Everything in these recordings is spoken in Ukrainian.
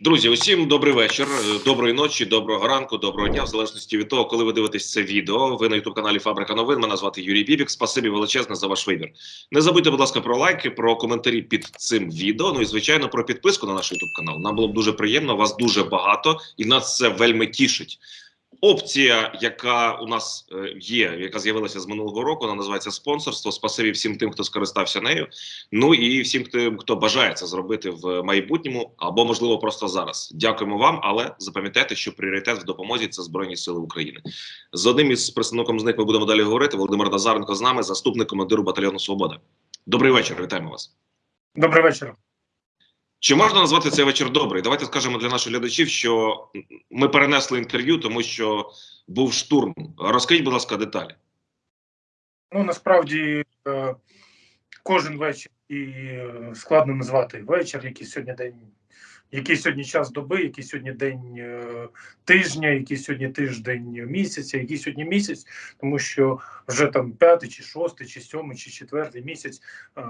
Друзі, усім добрий вечір, е, доброї ночі, доброго ранку, доброго дня, в залежності від того, коли ви дивитесь це відео. Ви на ютуб каналі Фабрика новин. Мене звати Юрій Бібік. Спасибі величезне за ваш вибір. Не забудьте, будь ласка, про лайки, про коментарі під цим відео. Ну і звичайно про підписку на наш ютуб канал. Нам було б дуже приємно. Вас дуже багато, і нас це вельми тішить. Опція, яка у нас е, є, яка з'явилася з минулого року, вона називається спонсорство. Спасибі всім тим, хто скористався нею. Ну і всім тим, хто бажає це зробити в майбутньому або можливо просто зараз. Дякуємо вам, але запам'ятайте, що пріоритет в допомозі це збройні сили України. З одним із представником з них ми будемо далі говорити. Володимир Назаренко з нами, заступник командиру батальйону Свобода. Добрий вечір, вітаємо вас. Добрий вечір. Чи можна назвати цей вечір добрий? Давайте скажемо для наших глядачів, що ми перенесли інтерв'ю, тому що був штурм. Розкажіть, будь ласка, деталі. Ну насправді е, кожен вечір і е, складно назвати вечір, який сьогодні день, який сьогодні час доби, який сьогодні день е, тижня, який сьогодні тиждень місяця, який сьогодні місяць, тому що вже там п'ятий, чи шостий, чи сьомий, чи четвертий місяць е,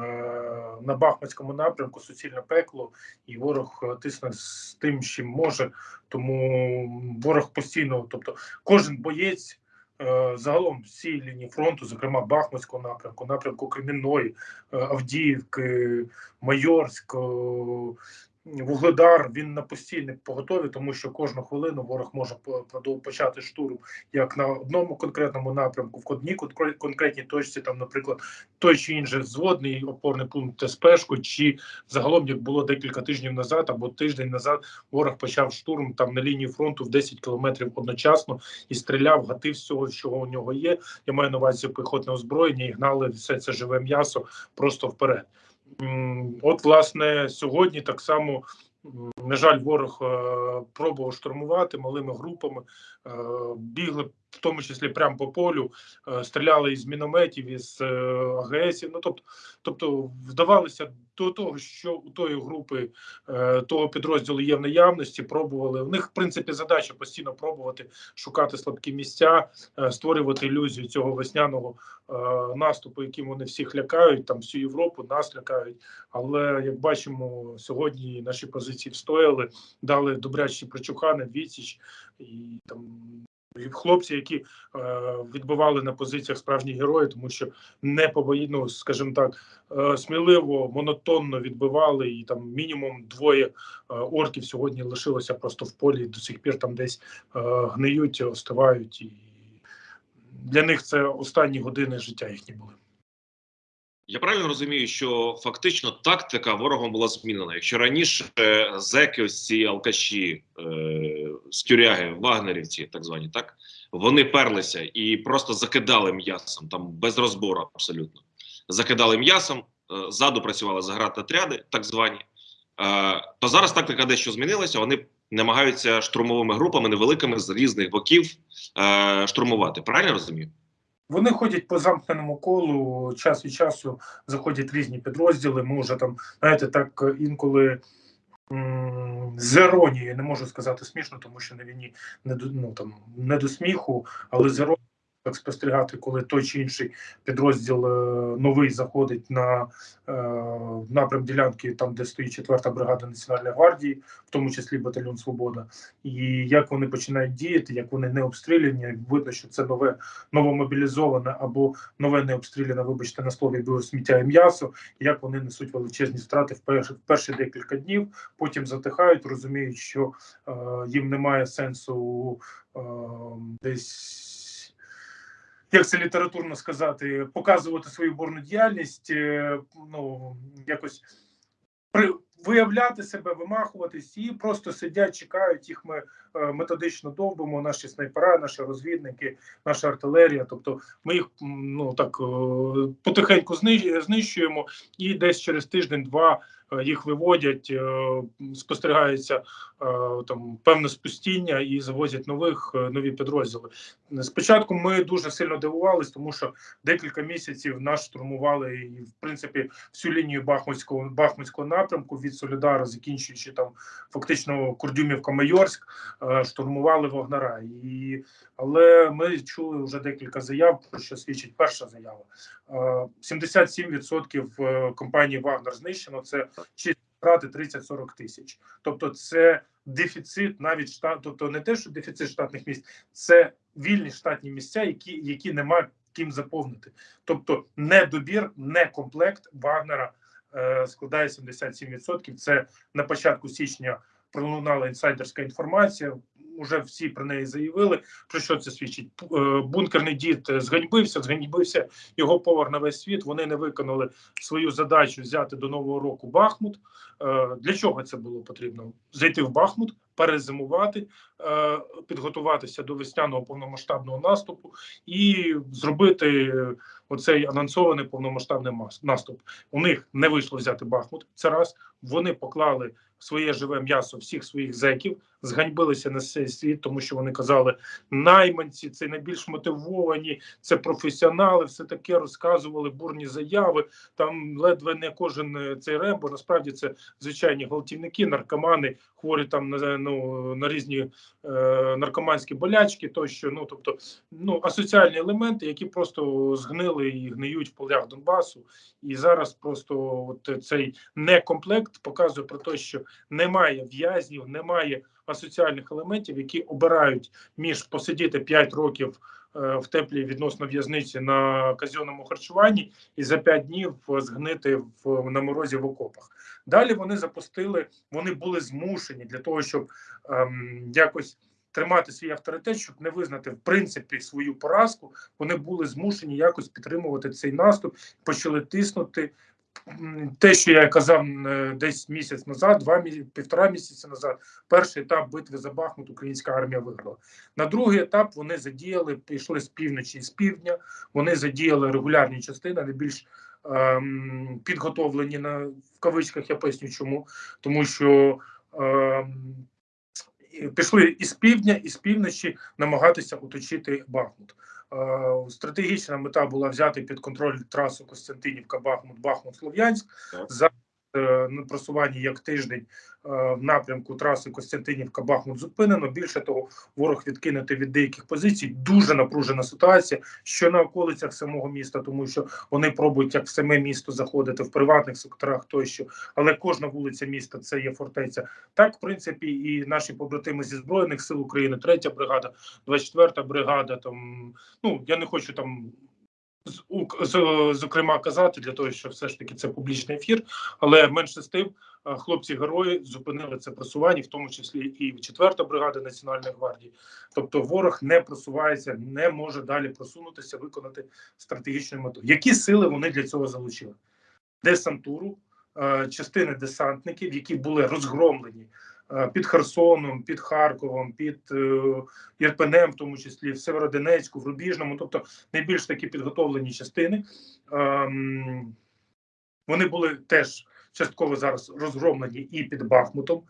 на Бахмутському напрямку суцільне пекло, і ворог е, тисне з тим, чим може. Тому ворог постійно, тобто кожен боєць. Е, Загалом всі лінії фронту, зокрема Бахмутського напрямку, напрямку Кремінної, Авдіївки, Майорськ, Вугледар. Він на постійній поготові, тому що кожну хвилину ворог може по- почати штурм як на одному конкретному напрямку, в одній конкре- конкретній точці, там, наприклад, той чи інший зводний опорний пункт СПшку, чи загалом як було декілька тижнів назад або тиждень назад, ворог почав штурм там на лінії фронту в 10 кілометрів одночасно і стріляв, гатив всього, що у нього є. Я маю на увазі піхотне озброєння і гнали все це живе м'ясо просто вперед. От, власне, сьогодні так само. На жаль, ворог е, пробував штурмувати малими групами, бігли в тому числі прямо по полю, е, стріляли із мінометів, із е, АГСів. Ну тобто, тобто вдавалися до того, що у тої групи е, того підрозділу є в наявності. Пробували в них, в принципі, задача постійно пробувати шукати слабкі місця, е, створювати ілюзію цього весняного е, наступу, яким вони всіх лякають, там всю Європу нас лякають. Але як бачимо, сьогодні наші позиції встояли, дали добрячі прочухани, відсіч і там. Хлопці, які е, відбували на позиціях справжні герої, тому що не побої, ну, скажімо так, е, сміливо, монотонно відбивали, і там мінімум двоє е, орків сьогодні лишилося просто в полі, і до сих пір там десь е, гниють, остивають, і для них це останні години життя їхні були. Я правильно розумію, що фактично тактика ворогом була змінена. Якщо раніше е, зеки, ось ці алкаші, е, з тюряги, вагнерівці, так звані, так вони перлися і просто закидали м'ясом, там без розбору абсолютно. Закидали м'ясом, е, ззаду працювали заградотряди, так звані. Е, то зараз тактика дещо змінилася. Вони намагаються штурмовими групами невеликими з різних боків е, штурмувати. Правильно розумію? Вони ходять по замкненому колу, час від часу заходять різні підрозділи. Ми вже там, знаєте, так інколи м, з іронією, не можу сказати смішно, тому що на війні не до ну там не до сміху, але з іронією спостерігати, коли той чи інший підрозділ е, новий заходить на е, напрям ділянки, там де стоїть 4-та бригада Національної гвардії, в тому числі батальйон Свобода, і як вони починають діяти, як вони не обстріляні, видно, що це нове новомобілізоване або нове не обстріляне, вибачте на слові, було сміття і м'ясо, як вони несуть величезні втрати в перші, в перші декілька днів, потім затихають, розуміють, що е, їм немає сенсу е, десь. Як це літературно сказати, показувати свою борну діяльність, е, ну якось при виявляти себе, вимахуватись і просто сидять, чекають їх. Ми методично довбимо, наші снайпера, наші розвідники, наша артилерія. Тобто, ми їх ну так е, потихеньку знищ- знищуємо, і десь через тиждень-два е, їх виводять, е, спостерігається е, там певне спустіння і завозять нових е, нові підрозділи. Спочатку ми дуже сильно дивувались, тому що декілька місяців нас штурмували і в принципі всю лінію Бахмутського Бахмутського напрямку від Солідара, закінчуючи там фактично Курдюмівка Майорськ, е, штурмували Вогнара. І але ми чули вже декілька заяв, про що свідчить перша заява. Е, 77% е, компанії Вагнер знищено. Це чиста брати 30-40 тисяч. Тобто, це дефіцит навіть штат, тобто не те, що дефіцит штатних місць, це вільні штатні місця, які, які немає ким заповнити. Тобто, недобір, не комплект Вагнера е, складає 77%. Це на початку січня пролунала інсайдерська інформація. Уже всі про неї заявили. Про що це свідчить? Е, Бункерний дід зганьбився, зганьбився його повар на весь світ. Вони не виконали свою задачу взяти до нового року Бахмут. Е, Для чого це було потрібно? Зайти в Бахмут, перезимувати, е, підготуватися до весняного повномасштабного наступу і зробити оцей анонсований повномасштабний наступ. У них не вийшло взяти Бахмут. Це раз вони поклали своє живе м'ясо всіх своїх зеків, зганьбилися на цей світ, тому що вони казали, найманці це найбільш мотивовані, це професіонали, все таке розказували бурні заяви. Там ледве не кожен е, цей рембо. Насправді це звичайні гвалтівники, наркомани, хворі там на ну на різні е, наркоманські болячки, тощо. Ну тобто, ну асоціальні елементи, які просто згнили і гниють в полях Донбасу. І зараз просто от цей некомплект показує про те, що немає в'язнів, немає асоціальних елементів, які обирають між посидіти 5 років е, в теплій відносно в'язниці на казенному харчуванні і за 5 днів згнити в на морозі в окопах. Далі вони запустили, вони були змушені для того, щоб ем, якось. Тримати свій авторитет, щоб не визнати в принципі свою поразку, вони були змушені якось підтримувати цей наступ, почали тиснути. Те, що я казав е, десь місяць назад, два півтора місяці назад, перший етап битви за Бахмут українська армія виграла. На другий етап вони задіяли, пішли з півночі і з півдня. Вони задіяли регулярні частини, найбільш ем, підготовлені на в кавичках. Я поясню, чому тому, що ем, пішли із півдня і з півночі намагатися оточити Бахмут. Е, Стратегічна мета була взяти під контроль трасу Костянтинівка, Бахмут, Бахмут, Слов'янськ. За на просуванні як тиждень е, в напрямку траси Костянтинівка, Бахмут зупинено. Більше того, ворог відкинути від деяких позицій. Дуже напружена ситуація, що на околицях самого міста, тому що вони пробують як в саме місто заходити в приватних секторах тощо, але кожна вулиця міста це є фортеця. Так, в принципі, і наші побратими зі збройних сил України, третя бригада, 24-та бригада. Там ну я не хочу там. Зокрема, казати для того, що все ж таки це публічний ефір, але менше з тим, е, хлопці герої зупинили це просування, в тому числі і 4-та бригада Національної гвардії. Тобто, ворог не просувається, не може далі просунутися, виконати стратегічну мету. Які сили вони для цього залучили? Десантуру, е, частини десантників, які були розгромлені під Херсоном, під Харковом, під е, Ірпенем, в тому числі в Северодонецьку, в Рубіжному, тобто найбільш такі підготовлені частини. Ем, Вони були теж частково зараз розгромлені і під Бахмутом.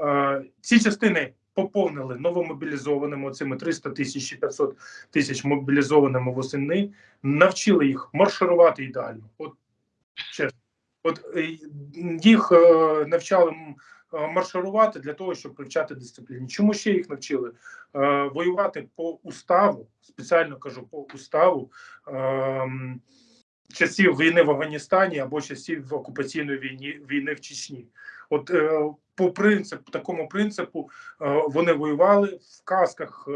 Е, Ці частини поповнили новомобілізованими цими 300 тисяч і 500 тисяч мобілізованими восени, навчили їх марширувати ідеально. От чесно, от е, їх е, навчали е, марширувати для того, щоб привчати дисципліні. Чому ще їх навчили? Воювати по уставу, спеціально кажу по уставу. ем, Часів війни в Афганістані або часів окупаційної війни війни в Чечні, от по принципу, такому принципу, вони воювали в касках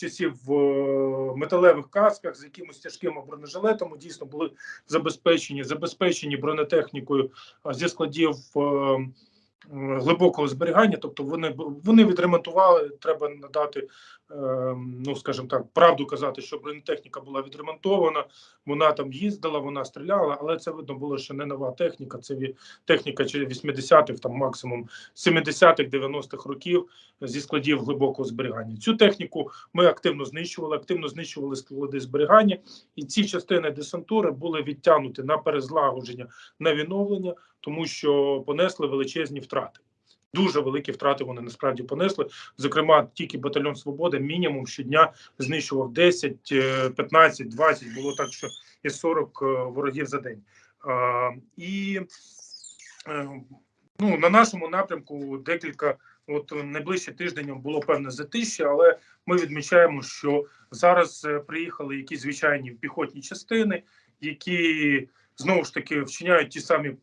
часів в е, металевих касках з якимось тяжким бронежилетами. Дійсно були забезпечені, забезпечені бронетехнікою зі складів е, глибокого зберігання. Тобто вони вони відремонтували. Треба надати, ну скажімо так, правду казати, що бронетехніка була відремонтована. Вона там їздила, вона стріляла, але це видно було, що не нова техніка. Це техніка чи 80-х, там максимум 70-х, 90-х років зі складів глибокого зберігання. Цю техніку ми активно знищували, активно знищували склади зберігання, і ці частини десантури були відтягнуті на перезлагодження, на відновлення, тому що понесли величезні втрати. Дуже великі втрати вони насправді понесли. Зокрема, тільки батальйон Свобода мінімум щодня знищував 10, е, 15, 20, було так, що і 40 е, ворогів за день. І е, ну, на нашому напрямку декілька, от найближче тиждень було певне затища, але ми відмічаємо, що зараз е, приїхали якісь звичайні піхотні частини, які знову ж таки вчиняють ті самі,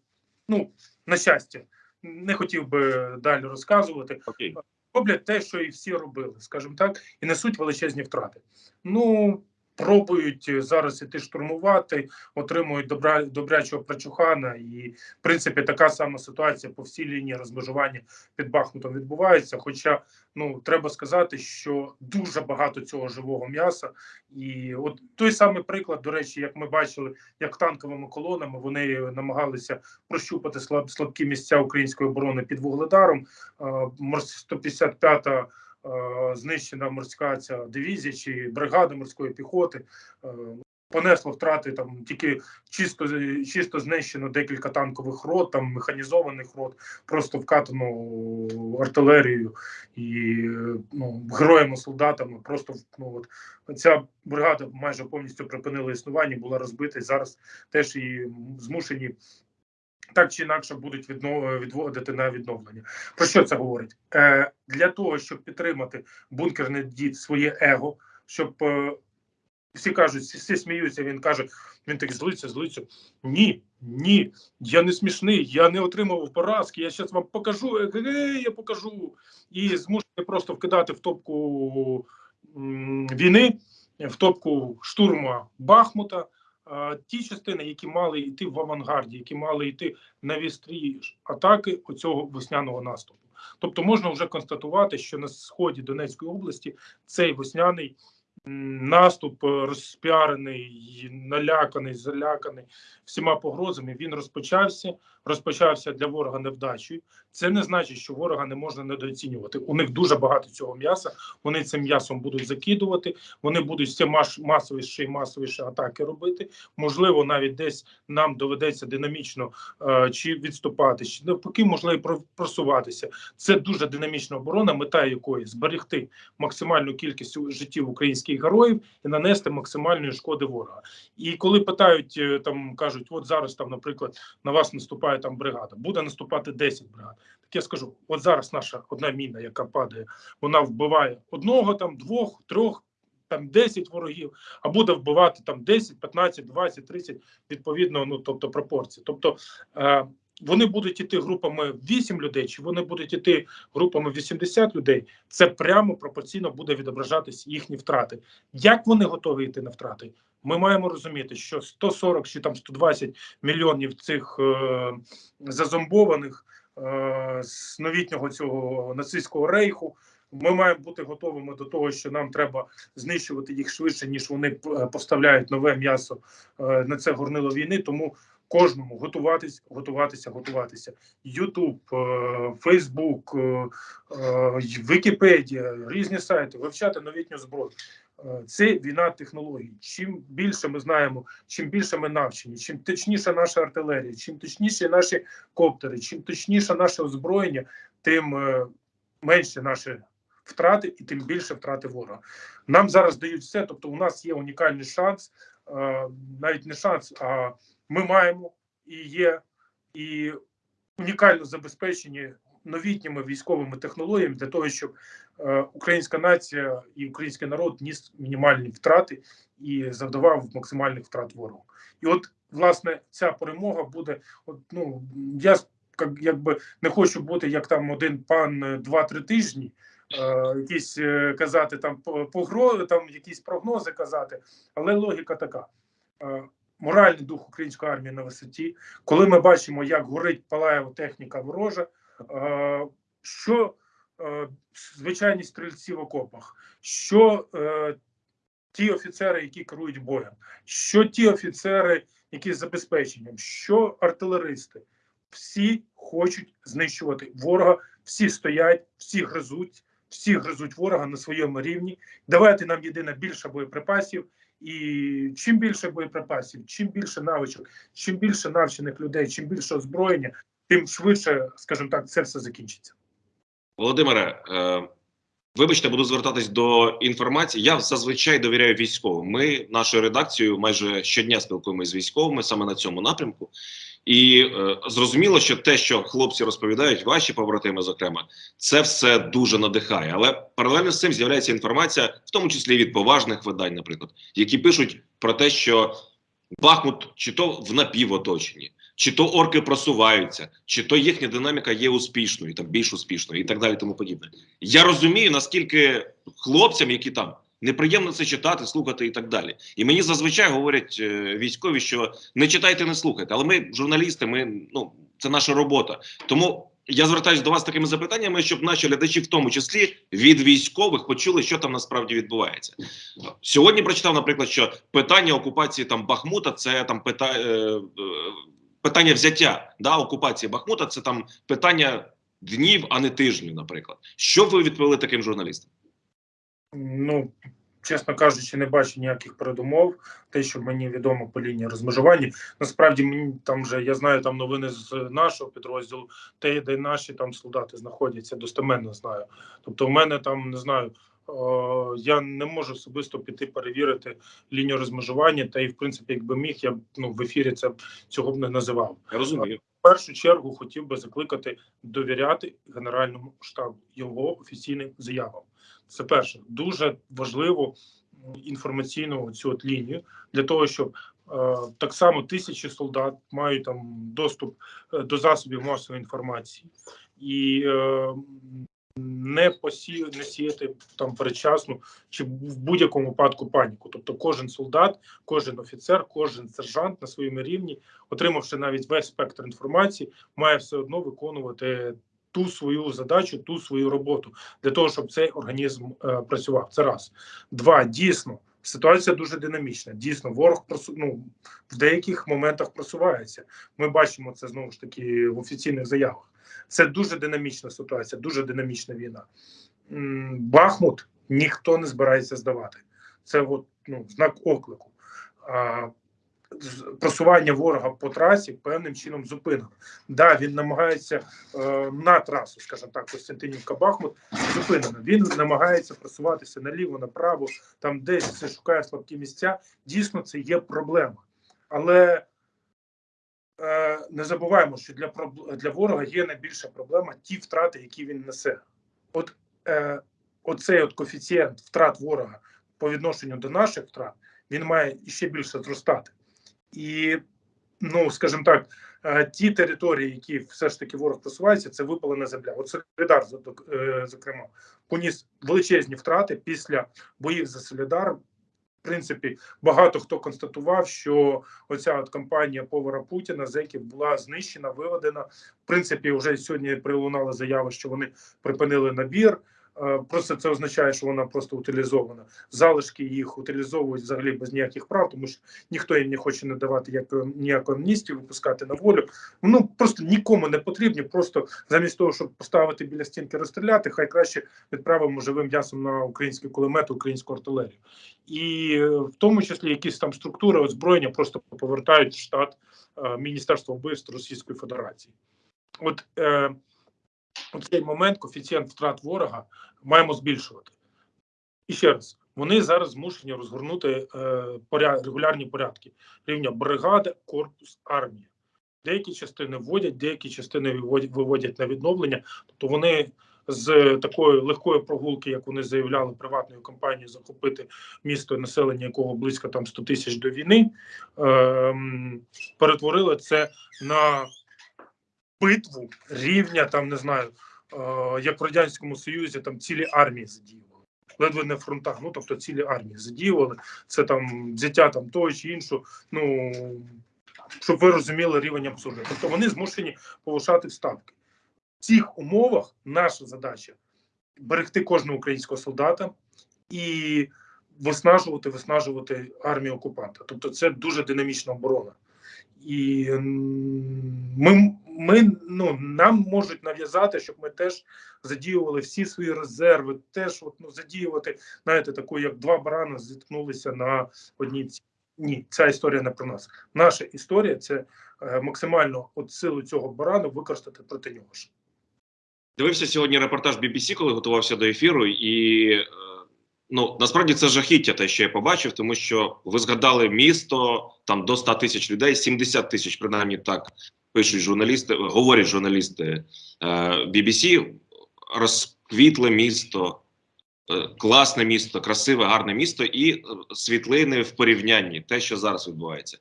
ну на щастя, не хотів би далі розказувати. Окей. Роблять те, що і всі робили, скажімо так, і несуть величезні втрати. Ну пробують зараз іти штурмувати, отримують добра добрячого прочухана, і в принципі така сама ситуація по всій лінії розмежування під Бахмутом відбувається. Хоча ну треба сказати, що дуже багато цього живого м'яса, і от той самий приклад, до речі, як ми бачили, як танковими колонами вони намагалися прощупати слаб, слабкі місця української оборони під вугледаром. Е, морс 155-та е, знищена морська ця дивізія чи бригада морської піхоти. е, Понесло втрати там тільки чисто чисто знищено декілька танкових рот, там механізованих рот, просто вкатано артилерією і ну, героями солдатами. Просто ну от ця бригада майже повністю припинила існування, була розбита і зараз теж і змушені так чи інакше будуть відводити на відновлення. Про що це говорить? Е, Для того, щоб підтримати бункерний дід своє его, щоб е, всі кажуть, всі, сміються. Він каже: він так злиться, злиться. Ні, ні, я не смішний, я не отримував поразки. Я зараз вам покажу. Е, я покажу і змушений просто вкидати в топку м, війни, в топку штурму Бахмута. Е, ті частини, які мали йти в авангарді, які мали йти на вістрі атаки оцього весняного наступу. Тобто можна вже констатувати, що на сході Донецької області цей весняний наступ е, розпіарений, наляканий, заляканий всіма погрозами. Він розпочався. Розпочався для ворога невдачею. Це не значить, що ворога не можна недооцінювати. У них дуже багато цього м'яса. Вони цим м'ясом будуть закидувати. Вони будуть маш масовіше і масовіше атаки робити. Можливо, навіть десь нам доведеться динамічно е, чи відступати, чи навпаки, можливо, про- просуватися. Це дуже динамічна оборона, мета якої зберегти максимальну кількість життів українських героїв і нанести максимальної шкоди ворога. І коли питають е, там, кажуть, от зараз там, наприклад, на вас наступає там бригада, буде наступати 10 бригад. Так я скажу, от зараз наша одна міна, яка падає, вона вбиває одного, там двох, трьох. Там 10 ворогів, а буде вбивати там 10, 15, 20, 30, відповідно, ну тобто пропорції. Тобто е, вони будуть іти групами 8 людей, чи вони будуть іти групами 80 людей. Це прямо пропорційно буде відображатись їхні втрати. Як вони готові йти на втрати? Ми маємо розуміти, що 140 чи там 120 мільйонів цих е, зазомбованих е, з новітнього цього нацистського рейху. Ми маємо бути готовими до того, що нам треба знищувати їх швидше, ніж вони поставляють нове м'ясо е, на це горнило війни. Тому кожному готуватись, готуватися, готуватися. Ютуб, Фейсбук, е, Вікіпедія, різні сайти, вивчати новітню зброю. Е, Це війна технологій. Чим більше ми знаємо, чим більше ми навчені, чим точніша наша артилерія, чим точніші наші коптери, чим точніше наше озброєння, тим е, менше наші втрати і тим більше втрати ворога. Нам зараз дають все. Тобто, у нас є унікальний шанс, е, навіть не шанс, а ми маємо і є і унікально забезпечені новітніми військовими технологіями для того, щоб е, українська нація і український народ ніс мінімальні втрати і завдавав максимальних втрат ворогу. І от власне ця перемога буде. От ну я як, якби не хочу бути як там один пан е, два-три тижні. Е, якісь казати там погрози, там якісь прогнози казати, але логіка така. Моральний дух української армії на висоті, коли ми бачимо, як горить палає техніка ворожа, е, що е, звичайні стрільці в окопах, що е, ті офіцери, які керують боєм, що ті офіцери, які з забезпеченням, що артилеристи, всі хочуть знищувати ворога, всі стоять, всі гризуть, всі гризуть ворога на своєму рівні. Давайте нам єдине більше боєприпасів. І чим більше боєприпасів, чим більше навичок, чим більше навчених людей, чим більше озброєння, тим швидше, скажімо так, це все закінчиться. Володимире, е, вибачте, буду звертатись до інформації. Я зазвичай довіряю військовим. Ми нашою редакцією майже щодня спілкуємося з військовими саме на цьому напрямку. І е, зрозуміло, що те, що хлопці розповідають, ваші побратими, зокрема, це все дуже надихає. Але паралельно з цим з'являється інформація, в тому числі від поважних видань, наприклад, які пишуть про те, що Бахмут чи то в напівоточенні, чи то орки просуваються, чи то їхня динаміка є успішною, там більш успішною, і так далі, тому подібне. Я розумію, наскільки хлопцям, які там неприємно це читати, слухати і так далі. І мені зазвичай говорять е, військові, що не читайте, не слухайте. Але ми, журналісти, ми ну це наша робота. Тому я звертаюся до вас такими запитаннями, щоб наші глядачі, в тому числі від військових, почули, що там насправді відбувається. Сьогодні прочитав, наприклад, що питання окупації там Бахмута це там пита, е, е, питання взяття да, окупації Бахмута, це там питання днів, а не тижнів, наприклад. Що ви відповіли таким журналістам? Ну, чесно кажучи, не бачу ніяких передумов. Те, що мені відомо по лінії розмежування. Насправді мені там вже я знаю там новини з нашого підрозділу, те, де наші там солдати знаходяться, достеменно знаю. Тобто, в мене там не знаю. О, Я не можу особисто піти перевірити лінію розмежування, та і в принципі, якби міг, я б ну в ефірі це цього б не називав. Я розумію. В першу чергу хотів би закликати довіряти Генеральному штабу його офіційним заявам. Це перше дуже важливо інформаційну цю от лінію для того, щоб е, так само тисячі солдат мають там доступ е, до засобів масової інформації і е, не посі... не сіяти там передчасну чи в будь-якому випадку паніку. Тобто, кожен солдат, кожен офіцер, кожен сержант на своєму рівні, отримавши навіть весь спектр інформації, має все одно виконувати ту свою задачу, ту свою роботу для того, щоб цей організм е, працював. Це раз. Два дійсно. Ситуація дуже динамічна. Дійсно, ворог просу... ну, в деяких моментах просувається. Ми бачимо це знову ж таки в офіційних заявах. Це дуже динамічна ситуація, дуже динамічна війна. Бахмут ніхто не збирається здавати. Це от, ну, знак оклику. А, просування ворога по трасі певним чином зупинено. Да, він намагається е, на трасу, скажімо так, Костянтинівка Бахмут зупинено. Він намагається просуватися наліво, направо, там десь шукає слабкі місця. Дійсно, це є проблема. Але не забуваємо, що для для ворога є найбільша проблема ті втрати, які він несе. От е, оцей от коефіцієнт втрат ворога по відношенню до наших втрат, він має ще більше зростати. І, ну, скажімо так, е, ті території, які все ж таки ворог просувається, це випалена земля. От Солідар, е, зокрема, поніс величезні втрати після боїв за Солідар. Принципі, багато хто констатував, що оця от кампанія повара Путіна зеків була знищена, виведена. В принципі, вже сьогодні прилунала заява, що вони припинили набір. Е, Просто це означає, що вона просто утилізована. Залишки їх утилізовують взагалі без ніяких прав, тому що ніхто їм не хоче надавати як ніяку амністію, випускати на волю. Ну просто нікому не потрібні. Просто замість того, щоб поставити біля стінки, розстріляти, хай краще відправимо живим м'ясом на українські кулемети, українську артилерію. І е, в тому числі якісь там структури озброєння просто повертають в штат е, Міністерства вбивств Російської Федерації. От е, у цей момент коефіцієнт втрат ворога маємо збільшувати. І ще раз, вони зараз змушені розгорнути е, поря... регулярні порядки рівня бригада, корпус, армія. Деякі частини вводять, деякі частини виводять, на відновлення. Тобто вони з такої легкої прогулки, як вони заявляли, приватною компанією захопити місто, населення якого близько там 100 тисяч до війни, ем, перетворили це на битву рівня, там не знаю, е, як в радянському союзі, там цілі армії задіювали. Ледве не фронтах, ну тобто цілі армії задіювали. Це там взяття там того чи іншого. Ну щоб ви розуміли рівень абсурду. Тобто вони змушені повишати ставки. В цих умовах наша задача берегти кожного українського солдата і виснажувати, виснажувати армію окупанта. Тобто, це дуже динамічна оборона. І ми, ми ну, нам можуть нав'язати, щоб ми теж задіювали всі свої резерви, теж от, ну, задіювати, знаєте, таку, як два барани зіткнулися на одній ці. Ні, ця історія не про нас. Наша історія це е, максимально от силу цього барану використати проти нього. Дивився сьогодні репортаж BBC, коли готувався до ефіру, і е, ну насправді це жахіття, те, що я побачив, тому що ви згадали місто там до 100 тисяч людей, 70 тисяч, принаймні так пишуть журналісти, говорять журналісти е, BBC, розквітле місто, е, класне місто, красиве, гарне місто і е, світлини в порівнянні, те, що зараз відбувається.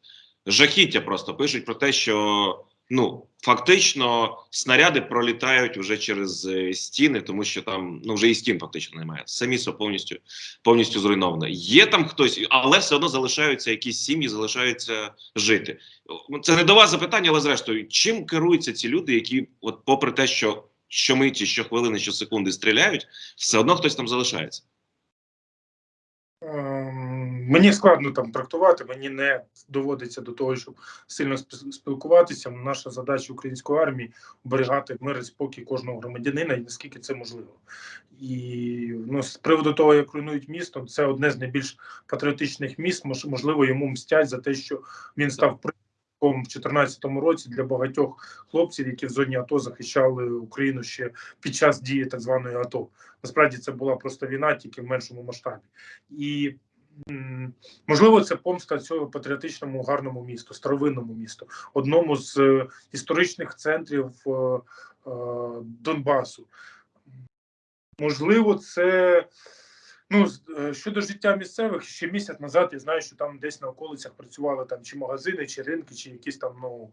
жахіття просто пишуть про те, що ну фактично снаряди пролітають вже через е, стіни, тому що там ну вже і стін фактично немає. Все місто повністю повністю зруйноване. Є там хтось, але все одно залишаються якісь сім'ї, залишаються жити. Це не до вас запитання, але зрештою, чим керуються ці люди, які, от, попри те, що щомиті, щохвилини, щосекунди стріляють, все одно хтось там залишається. Ем, Мені складно там трактувати, мені не доводиться до того, щоб сильно спілкуватися. Наша задача української армії оберігати мир і спокій кожного громадянина і наскільки це можливо. І ну, з приводу того, як руйнують місто, це одне з найбільш патріотичних міст. Можливо, йому мстять за те, що він став в 2014 році для багатьох хлопців, які в зоні АТО захищали Україну ще під час дії так званої АТО. Насправді це була просто війна, тільки в меншому масштабі. І можливо, це помста цього патріотичному гарному місту, старовинному місту, одному з е, історичних центрів е, е, Донбасу. Можливо, це. Ну, щодо життя місцевих, ще місяць назад я знаю, що там десь на околицях працювали там чи магазини, чи ринки, чи якісь там ну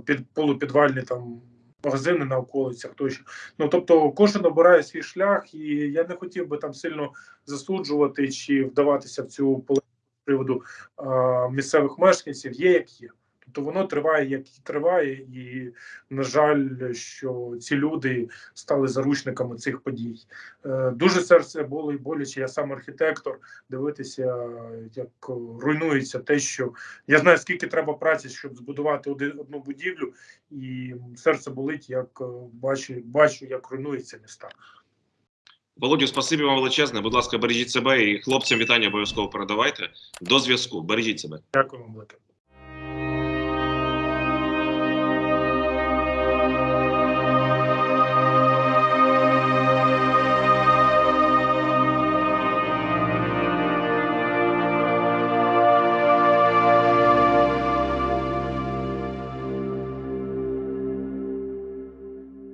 під полупідвальні там магазини на околицях тощо. Ну тобто кожен обирає свій шлях, і я не хотів би там сильно засуджувати чи вдаватися в цю полеміку приводу а, місцевих мешканців. Є як є. Тобто воно триває, як і триває, і на жаль, що ці люди стали заручниками цих подій. Е, Дуже серце боло і боляче. Я сам архітектор. Дивитися, як руйнується те, що я знаю, скільки треба праці, щоб збудувати одну будівлю, і серце болить, як е, бачу, бачу, як руйнується міста. Володю, спасибі вам величезне. Будь ласка, бережіть себе і хлопцям вітання обов'язково передавайте. До зв'язку. Бережіть себе. Дякую вам велике.